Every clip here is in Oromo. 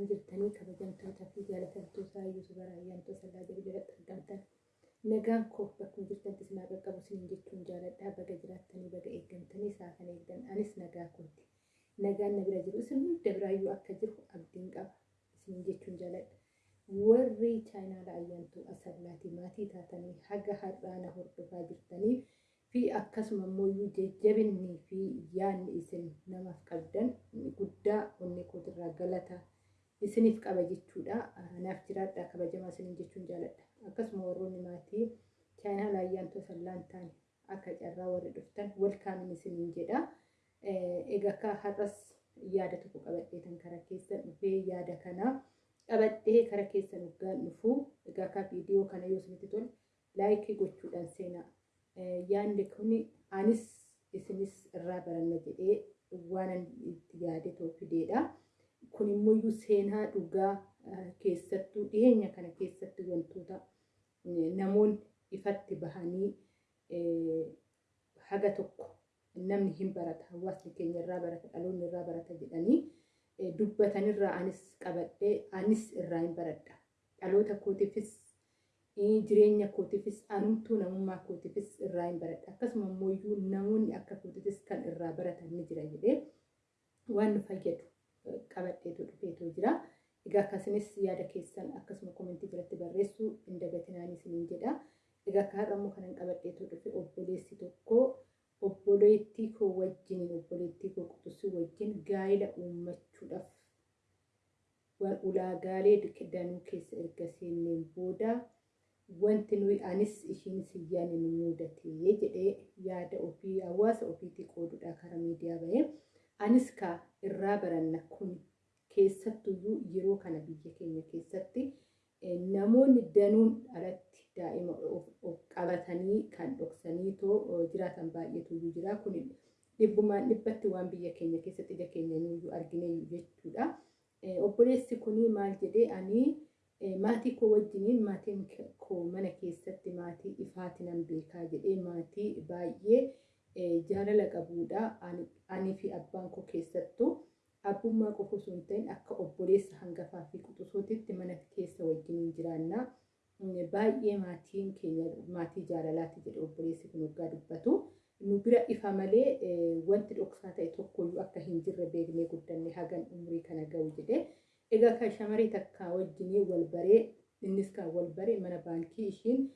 akkam jirtanii kabajamtootaa fi jaalatamtootaa Yuusufa Raayyaantoo Sallaa jedhu jalatti argamtan. Nagaan koo bakkuma jirtantti isin haa qaqqabu isiniin jechuun jaaladhaa baga jiraattanii baga eeggamtanii isaa kan eegdan anis nagaa kooti. Nagaan na bira jiru isin hunda biraayyuu akka jiru abdiin qaba isiniin jechuun jaaladha. Warri chaayinaala ayyaantuu asallaati maatii taatanii haga har'aana hordofaa jirtanii fi akkasuma immoo jajjabinnii fi yaadni isin namaaf qabdan guddaa onni kootirraa galata isiniif qaba jechuudha. Naaf jiraadhaa kabajamaa isiniin jechuun jaaladha. Akkasuma warroonni maatii chaayinaa laayyaantoo sallaan taane akka carraa warri dhuftan walkaamin isiniin jedha. Egaa akka har'as yaada tokko qabadheetan karaa keessa dhufee yaada kana qabadhee karaa keessa dhugaan dhufu egaa akka viidiyoo kana yoo isinitti tole laayikii gochuudhaan seenaa. Yaadni kun anis isinis irraa baranna jedhee waan itti yaade too fideedha. Kun immoo seenaa dhugaa keessattuu dhiyeenya kana keessatti wantoota namoonni ifatti bahanii haga tokko namni hin barata hawaasni keenya irraa barata dhaloonni irraa barata jedhanii dubbatanirraa anis qabadhee anis irraa hin baradha. Dhaloota kootiifis jireenya kootiifis anumtuu namummaa kootiifis irraa hin baradha. Akkasuma immoo namoonni akka kootiifis kan irraa baratan ni jira jedhee waan nu fayyadu qabadheetu dhufeetu jira. Egaa akkasinis yaada keessan akkasuma komentii jalatti barreessuu hin dagatinaan isiniin jedha. Egaa akka har'a immoo kanan qabadheetu dhufe obboleessi tokko obboleettii koo wajjin obboleettii koo quxisuu wajjin gaa'ila uummachuudhaaf ulaagaalee danuu keessa erga seenneen booda wanti nuyi anis ishiinis hiyyaane nu mudatee jedhee yaada ofii hawaasa ofiitii qooduudha karaa miidiyaa bahee anis ka irraa baranna kun keessattuyyuu yeroo kana biyya keenya keessatti namoonni danuun alatti daa'ima of qabatanii kan dhoksanii too jiraatan baay'eetu jira kun dhibbumaan dhibbatti waan biyya keenya keessatti ija keenya nuyyuu argine jechuudha. Obboleessi kunii maal jedhee ani maatii koo wajjiniin maatiin koo mana keessatti maatii ifaatii nan beekaa jedhee maatii baay'ee jaalala qabuudha. Ani fi abbaan koo keessattuu abbummaa qofa osoo hin ta'in akka obboleessa hangafaa fi quxisootitti mana keessa wajjiniin jiraannaa. Baay'ee maatiin keenya maatii jaalalaati jedhe obboleessi kun waggaa dubbatu. Nu bira ifa malee wanti dhoksaa ta'e tokkoyyuu akka hin jirre beeknee guddanne hagan umurii kana ga'u jedhe. Egaa kan shamaree takka wajjinii wal baree innis kan wal baree mana baankii ishiin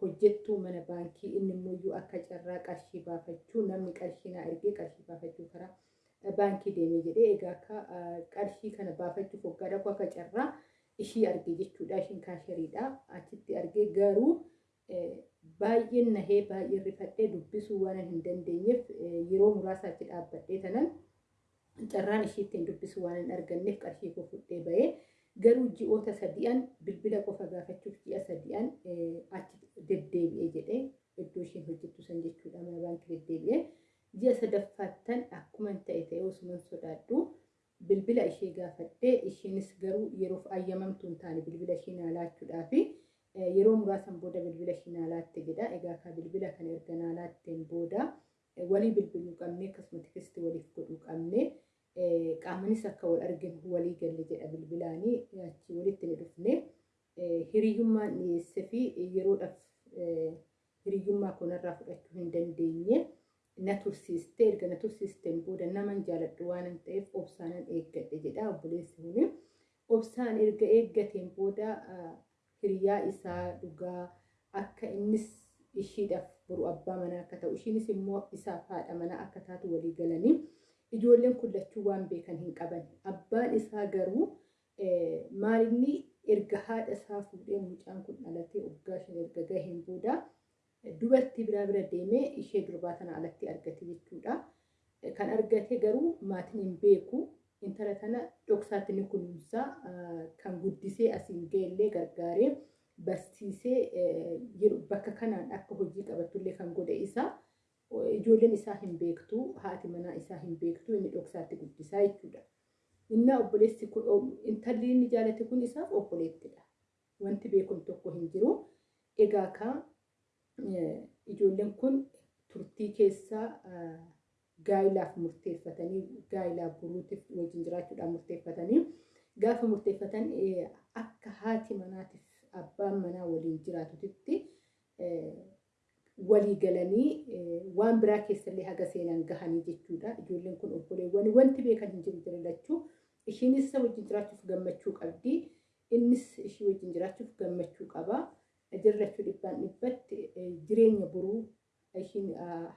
hojjettuu mana baankii inni immoo akka carraa qarshii baafachuu naa ergee qarshii baafachuu karaa baankii deemee jedhee egaa akka qarshii kana baafachuuf waggaa dhaqu akka carraa ishii arge jechuudha. Ishiin kaasheriidha achitti argee garuu baay'een nahee baay'ee rifadhee dubbisuu waan hin dandeenyeef yeroo muraasa achi dhaabbadhee tanan carraan ishii ittiin dubbisuu waan hin arganneef qarshii koo fudhee bahee garuu ji'oota sadi'an bilbila qofa gaafachuuf ji'a sadi'an achi deddeebi'ee jedhee iddoo ishiin hojjettu san jechuudha. Mana baankii deddeebi'ee ji'a sadaffaattan akkuma ta'e ta'e osuman sodaadhu. Bilbila ishee gaafadhee ishiinis garuu yeroof ayyamamtuu hin taane bilbila ishii naa laachuudhaafi yeroo muraasan booda bilbila ishii naa laatte jedha. Egaa ka bilbila kana erga naa laatteen booda walii bilbiluu qabnee akkasuma tikistii waliif godhuu qabnee qaamanis akka wal arginu walii galle jedha bilbilaanii. Achi walitti ni dhufne. Hiriyyummaan dhiyeesse fi yeroodhaaf hiriyyummaa kanarraa fudhachuu hin dandeenye na tursiiste erga na tursiisteen booda naman jaaladhu waan hin ta'eef obsaanan eeggadhe jedha obboleessi kuni obsaan erga eeggateen booda hiriyaa isaa dhugaa akka innis ishiidhaaf boru abbaa manaa akka ta'u ishiinis immoo isaaf haadha manaa akka taatu walii galanii ijoolleen kun lachuu waan beekan hin qaban abbaan isaa garuu maalinni erga haadha isaa fuudhee mucaan kun dhalatee waggaa shan erga gaheen booda dubartii biraa bira deemee ishee durbaa tana alatti argate jechuudha. Kan argate garuu maatiin hin beeku intala tana dhoksaatti ni kunuunsa kan guddisee asiin ga'ellee gargaaree barsiisee bakka kanaan akka hojii qabattullee kan godhe isaa ijoolleen isaa hin beektu haati manaa isaa hin beektu inni dhoksaatti guddisaa jechuudha. Innaa obboleessi kun intalli inni jaalate kun isaaf obboleettidha. Wanti beekun tokko hin jiru. Egaa ka ijoolleen kun turtii keessaa gaa'ilaaf murteeffatanii gaa'ilaa buruutiif wajjin jiraachuudhaan murteeffatanii gaafa murteeffatan akka haati manaatiif abbaan manaa waliin jiraatutti walii galanii waan biraa keessallee haga seenan gahanii jechuudha. Ijoolleen kun obboleewwan wanti beekan hin jiru jirillachuu ishiinis isa wajjin jiraachuuf gammachuu qabdi. Innis ishii wajjin jiraachuuf gammachuu qaba. Jirrachuu dhibbaan dhibbatti jireenya boruu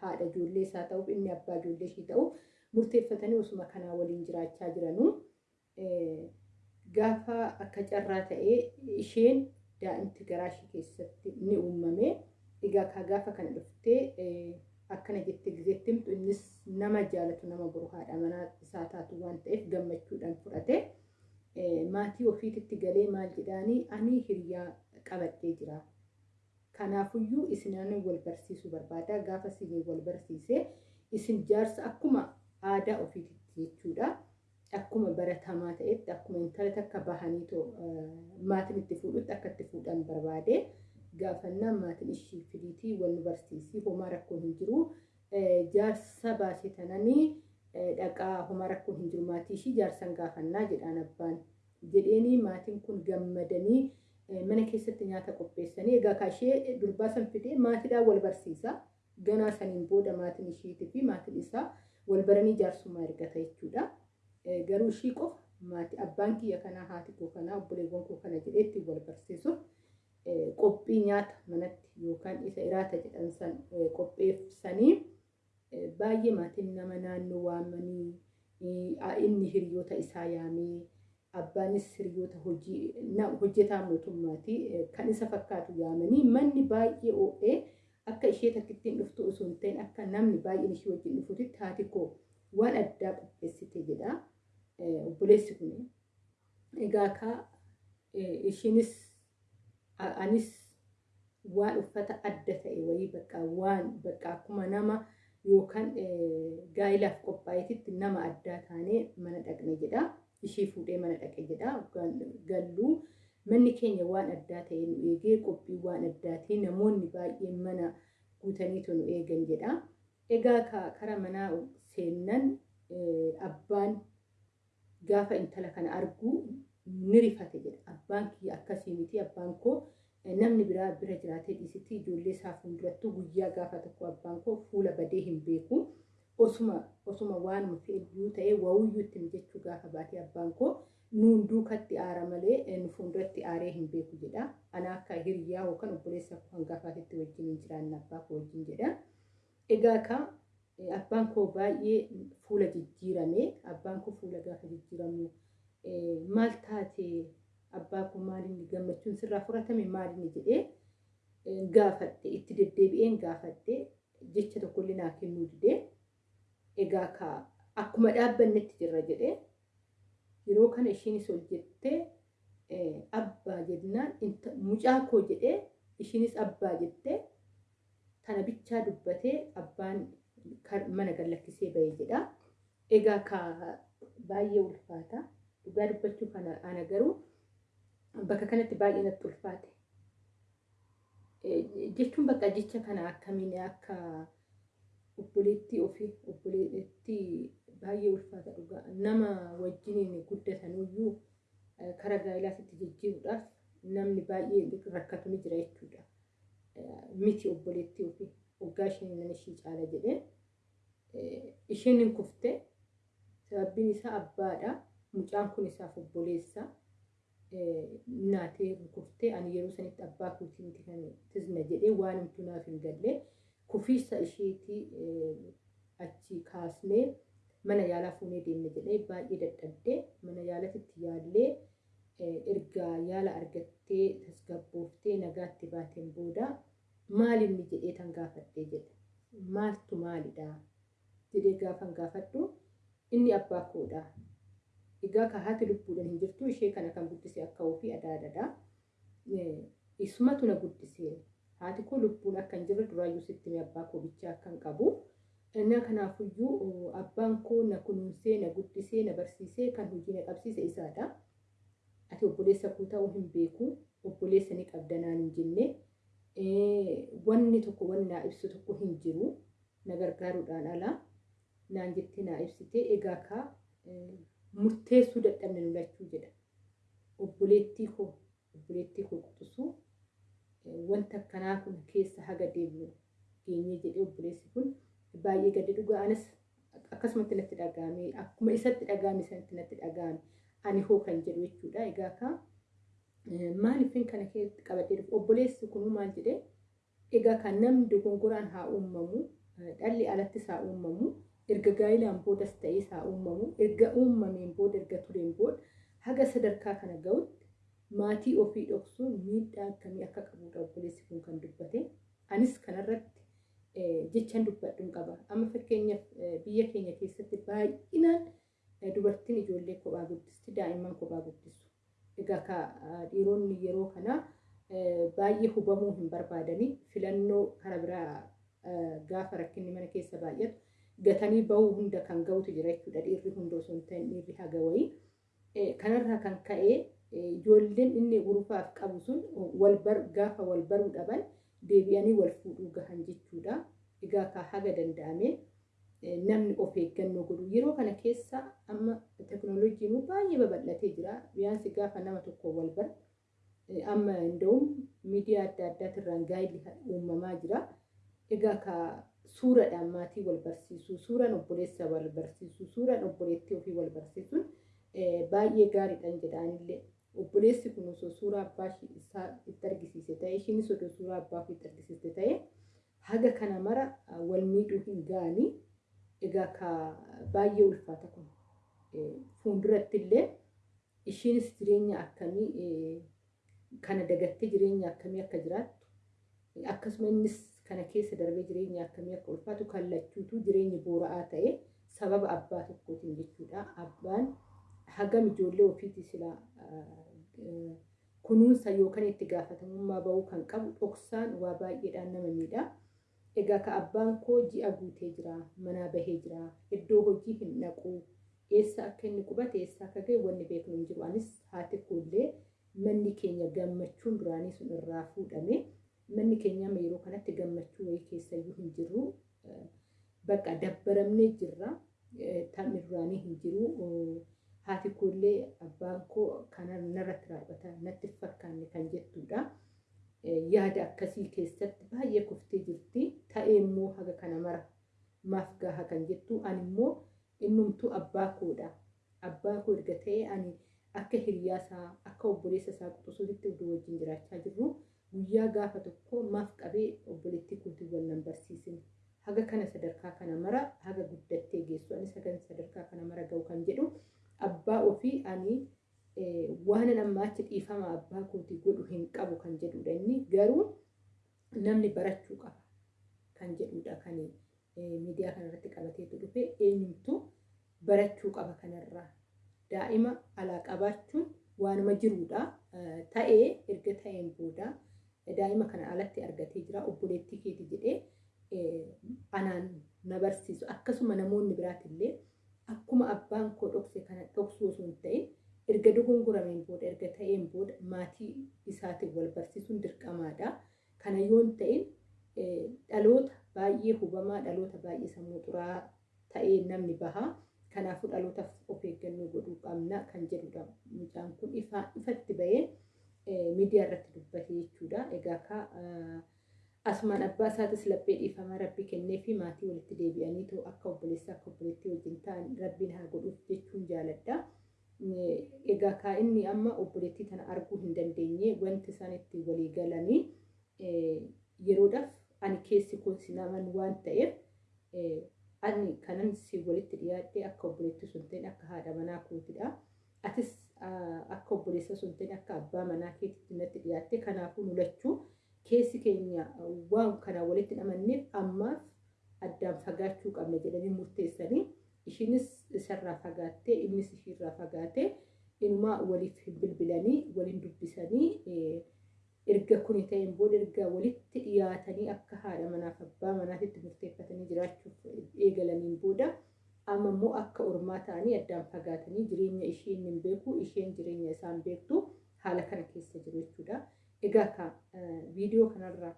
haadha ijoollee isaa ta'uuf inni abbaa ijoollee ishii ta'uuf murteeffatanii osuma kanaa waliin jiraachaa jiranuu gaafa akka carraa ta'ee isheen daa'imti garaa ishee keessatti ni uumame. Egaa gaafa kana dhuftee akkana jettee gizeetti himtu innis nama jaalatu nama boru haadha manaa isaa taatu waan ta'eef gammachuudhaan fudhate. Maatii ofiititti galee maal jedhaanii ani hiriyaa qabadhee jira. Kanaafuyyuu isinaan wal barsiisuu barbaada. Gaafa isin wal barsiisee isin jaarsa akkuma aadaa ofiititti jechuudha. Akkuma baratamaa ta'etti akkuma intala takka bahanii maatiin itti fuudhutti akka itti fuudhan barbaade. Gaafannaan maatiin ishii fidiitii wal barsiisii homaa rakkoon hin jiru. Jaarsa baasee tananii dhaqaa homaa rakkoon hin jiru maatii ishii jaarsan gaafannaa jedhaan abbaan. Jedheeni maatiin kun gammadanii mana keessatti nyaata qopheessanii egaa kaashee durbaa san fidee maatiidhaan wal barsiisa. Ganaa saniin booda maatiin ishiitii fi maatiin isaa wal baranii jaarsummaa ergata jechuudha. Garuu ishii qofa maatii abbaan kiyya kanaa haati koo kanaa obboleewwan koo kana jedhee ittiin wal barsiisuuf qophii nyaata manatti yookaan isa iraata jedhan san qopheessanii baay'ee maatiin nama naannoo waamanii inni hiriyoota isaa yaamee abbaanis hiriyoota hojjetaa mootummaati kan isa fakkaatu yaamanii manni baay'ee oo'ee akka ishee takkittiin dhuftu osoo hin ta'in akka namni baay'een ishee wajjin dhufuutitti haati koo waan addaa qopheessite jedha obboleessi kun. Egaa ka ishiinis anis waan uffata adda ta'e wayii bakka waan bakka akkuma nama yookaan gaa'ilaaf qophaa'eetitti nama addaa taanee mana dhaqne jedha. Ishii fuudhee mana dhaqe jedha. Galluu manni keenya waan addaa ta'e nu eegee qophii waan addaatii namoonni baay'een mana guutaniitu nu eegan jedha. Egaa karaa manaa seennan abbaan gaafa intala kana argu ni rifate jedha. Abbaan kiyya akkasii miti abbaan koo namni biraa bira jiraatee dhiisitti ijoollee isaa fuuldurattuu guyyaa gaafa tokko abbaan koo fuula badee hin beeku. Osuma osuma waanuma fe'iyyuu ta'ee wawiyyuu itti mijachuu gaafa baatee abbaan koo nuun duukatti aara malee nu fuulduratti aaree hin beeku jedha. Ana akka hiriyaa yookaan obboleessa koo hangafaatiin wajjin hin jiraanne abbaa koo wajjin jedha. Egaa ka abbaan koo baay'ee fuula jijjiirame abbaan koo fuula gaafa jijjiiramu maal taate abbaa koo maaliin gammachuun sirraa fudhatame maaliin jedhee gaafadhe itti deddeebi'een gaafadhe jecha tokkollee naa kennuu didee egaa ka akkuma dhaabbannetti jirra jedhee yeroo kana ishiinis ol jettee abbaa jennaan mucaa koo jedhee ishiinis abbaa jettee tana bichaa dubbatee abbaan mana gallakkisee bahee jedha. Egaa ka baay'ee ulfaata. Dhugaa dubbachuu kana ana garuu bakka kanatti baay'ee natti ulfaate. Jechuun bakka jecha kana akkamiin akka obboleettii ofii obboleettii baay'ee ulfaata dhugaa nama wajjiniin guddatanuyyuu karaa gaa'ilaatti jijjiiruudhaaf namni baay'ee rakkatu ni jira jechuudha. Miti obboleettii ofii waggaa isheen nan ishii caala jedhee isheen hin kufte sababbiin isaa abbaadha. Mucaan kun isaaf obboleessa. Naatee kuftee ani yeroo sanitti abbaa kootii miti kan tisna jedhee waan himtu naaf hin galle kufiisa isheetii achi kaasnee mana yaalaa fuunee deemne jedhee baay'ee dadhabdee mana yaalatitti yaallee erga yaala argattee tasgabbooftee nagaatti baateen booda maal inni jedhee tan gaafadhee jedhe maaltu maalidha jedhee gaafan gaafadhu inni abbaa koodha. Egaa ka haati lubbuudhaan hin jirtu ishee kana kan guddise akka ofii adaadadha. Isumatu na guddise haati koo lubbuun akka hin jirre duraayyuu sitti abbaa koo bichaa akka hin qabu. Inni kanaafuyyuu abbaan koo na kunuunsee na guddisee na barsiisee kan hojii na qabsiise isaadha. Ati obboleessa koo ta'uu hin beeku obboleessa ni qabda naan hin jenne wanni tokko wanni naa ibsu tokko hin jiru na gargaaruudhaan ala naan jettee naa ibsite egaa ka murteessuu dadhabne lachuu jedha. obboleettii koo obboleettii koo quxisuu wanta akkanaa kun keessa haga deemnu geenyee jedhee obboleessi kun baay'ee gadi dhugaa. Anis akkasumatti natti dhagahame akkuma isatti dhagahame sanatti natti dhagahame ani hoo kan jedhu jechuudha. Egaa ka maaliifin kana keessatti qabadhee dhufu? Obboleessi kun maal jedhee? Egaa kan namni dogongoraan haa uumamu dhalli alattis haa uumamu erga gaa'ilaan boodas ta'es haa uumamu erga uumameen booda erga tureen booda haga sadarkaa kana ga'utti maatii ofii dhoksuun miidhaa akkamii akka qabudha obboleessi kun kan dubbate. Anis kanarratti jechan dubbadhuun qaba. Amma fakkeenyaaf biyya keenya keessatti baay'inaan dubartiin ijoollee kophaa guddisti daa'imman kophaa guddisu egaa ka dhiironni yeroo kana baay'ee hubamuu hin barbaadanii filannoo kara biraa gaafa rakkinni mana keessa baay'atu gatanii bahuu hunda kan ga'utu jira jechuudha. Dhiirri hunda osoo hin ta'in dhiirri haga wayii. Kanarraa kan ka'e ijoolleen inni urufaaf qabu sun gaafa wal baruu dhaban deebi'anii wal fuudhuu gahan jechuudha. Egaa ka haga danda'ame namni of eeggannoo godhu yeroo kana keessa amma teknooloojiin baay'ee babal'atee jira. Biyaansi gaafa nama tokko wal bar amma inda'uun miidiyaa adda addaatirraan gaa'illi uumamaa jira. Egaa ka suuraadhaan maatii wal barsiisuu, suuraan obboleessa wal barsiisuu, suuraan obboleettii ofii wal barsiisuun baay'ee gaariidhaan jedhaanillee obboleessi kun osoo suuraa abbaa isaa itti argisiise ta'e ishiinis osoo suuraa abbaa ofii itti argisiiste ta'e haga kana mara wal miidhuu hin ga'anii egaa ka baay'ee ulfaata kun fuulduratti illee ishiinis jireenya akkamii kana dagattee jireenya akkamii akka jiraattu akkasuma innis kana keessa darbee jireenya akkamii akka ulfaatu kallachuutu jireenya boora'aa ta'e sababa abbaa tokkootiin jechuudha abbaan hagam ijoollee ofiiti sila kunuunsa yookaan itti gaafatamummaa bahuu kan qabu dhoksaan waa baay'eedhaan nama miidha. Egaa ka abbaan koo ji'a guutee jira, manaa bahee jira, iddoo hojii hin dhaqu, eessa akka inni qubate, eessa akka ga'e wanni beeknu hin jiru. Anis haati koollee manni keenya gammachuun duraanii sun irraa fuudhame. Manni keenya amma yeroo kanatti gammachuu wayii keessayyuu hin jirru. Bakka dabbaramnee jirra. Taphni duraanii hin jiru. Haati koollee abbaan koo kana narratti raawwata natti fakkaanne kan jettudha. Yaada akkasii keessatti baay'ee kuftee jirti. Ta'ee immoo haga kana mara maaf gaha kan jettu ani immoo innumtuu abbaa koodha. Abbaa koo erga ta'ee ani akka hiriyaasaa akka obboleessa isaa quxisuutti iddoo wajjin jiraachaa jirru guyyaa gaafa tokko maaf qabee obboleettii kootii wal nan barsiisine. Haga kana sadarkaa kana mara haga guddattee geessu anis haga sadarkaa kana mara ga'u kan jedhu abbaa ofii ani waan amma achi dhiifama abbaa kootii godhu hin qabu kan jedhudha inni garuu namni barachuu qaba kan jedhudha kan miidiyaa kanarratti qabateetu dhufe. Eenyumtu barachuu qaba kanarraa daa'ima alaa qabaachuun waanuma jirudha ta'ee erga ta'een booda daa'ima kana alatti argatee jira. Obboleettii keeti jedhee anaan na barsiisu. Akkasuma namoonni biraatillee akkuma abbaan koo dhokse kana dhoksuu osoo hin ta'in erga dogongorameen booda erga ta'een booda maatii isaatiin wal barsiisuun dirqamaadha. Kana yoo hin ta'in dhaloota baay'ee hubamaa dhaloota baay'ee sammuu xuraa ta'ee namni bahaa. Kanaafuu dhalootaaf of eeggannoo godhuu qabna kan jedhudha. Mucaan kun ifatti bahee miidiyaa irratti dubbate jechuudha. Egaa ka asumaan abbaa isaatis laphee dhiifamaa rabbi kennee fi maatii walitti deebi'anii akka obboleessaa akka obboleettii wajjin ta'an rabbiin haa godhuuf jechuun jaaladha. Egaa kaa inni amma obboleettii tana arguu hin dandeenye wanti isaan itti walii galanii yeroodhaaf ani keessi koo si naman waan ta'eef ani kanan si walitti dhiyaadhe akka obboleettii sun ta'in akka haadha manaa kootidha. Atis akka obboleessa sun ta'in akka abbaa manaa keetitti natti dhiyaatte kanaafuu nulachuu keessi keenya waan kana walitti namanneef ammaaf addaan fagaachuu qabna jedhanii murteessanii ishiinis isarraa fagaattee innis ishiirraa fagaatee inumaa waliif bilbilanii waliin dubbisanii erga kuni ta'een booda erga walitti dhiyaatanii akka haadha manaaf abbaa manaatitti murteeffatanii jiraachuuf eegalaniin booda amma immoo akka ormaa ta'anii addaan fagaatanii jireenya isheen hin beeku isheen jireenya isaan beektu haala kana keessa jiru jechuudha. Egaa viidiyoo kanarraa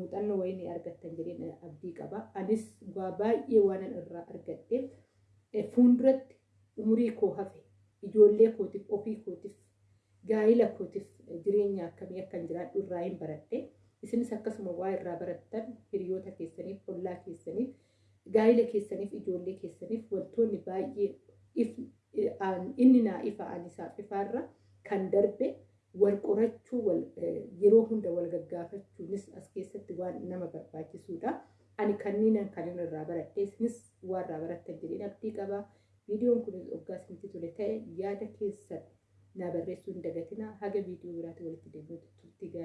muuxannoo wayii argattan jedheen abdii qaba. Anis waa baay'ee waan irraa argadheef fuulduratti umurii koo hafe ijoollee kootiif ofii kootiif gaa'ila kootiif jireenya akkamii akkan jiraadhu irraa hin baradhe isinis akkasuma waa irraa barattan hiriyoota keessaniif ollaa keessaniif gaa'ila keessaniif ijoollee keessaniif wantoonni baay'ee inni naa ifa anisaaf ifaarra kan darbe wal qorachuu yeroo hunda wal gaggaafachuunis as keessatti waan nama barbaachisuudha. Ani kanneen kan irraa baradhe isinis waan irraa barattan jedheen abdii qaba. Viidiyoon kun hoggaa isinitti tole ta'e yaada keessan naa barreessuu hin dagatinaa haga viidiyoo biraatti walitti deebi'utti turtii